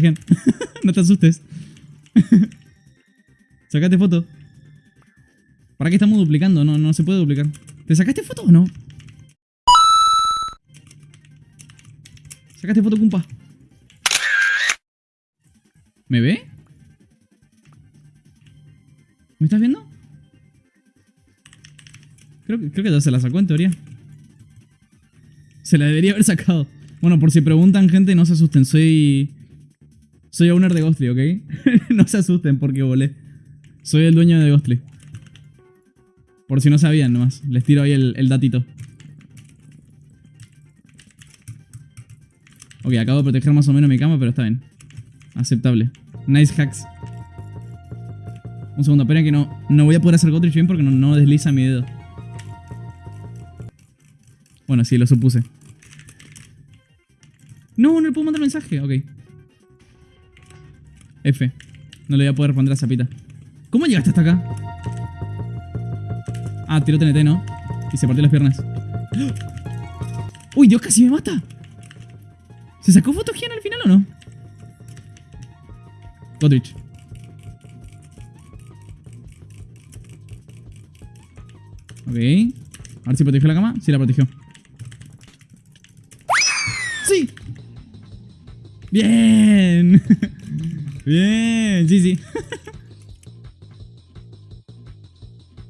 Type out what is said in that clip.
No te asustes. Sacate foto. ¿Para qué estamos duplicando? No, no se puede duplicar. ¿Te sacaste foto o no? Sacaste foto, cumpa. ¿Me ve? ¿Me estás viendo? Creo creo que se la sacó en teoría. Se la debería haber sacado. Bueno, por si preguntan, gente, no se asusten. Soy. Soy owner de Ghostly, ¿ok? no se asusten porque volé. Soy el dueño de Ghostly. Por si no sabían nomás. Les tiro ahí el, datito. Ok, acabo de proteger más o menos mi cama, pero está bien. Aceptable. Nice hacks. Un segundo, esperen que no, no voy a poder hacer Godrich bien porque no, no desliza mi dedo. Bueno, sí, lo supuse. No, no le puedo mandar mensaje. Ok. F. No le voy a poder responder a Zapita. ¿Cómo llegaste hasta acá? Ah, tiró TNT, ¿no? Y se partió las piernas. ¡Uy, Dios, casi me mata! ¿Se sacó fotogen al final o no? Godrich. Ok. A ver si protegió la cama. Sí, la protegió. ¡Sí! ¡Bien! Bien, sí, sí.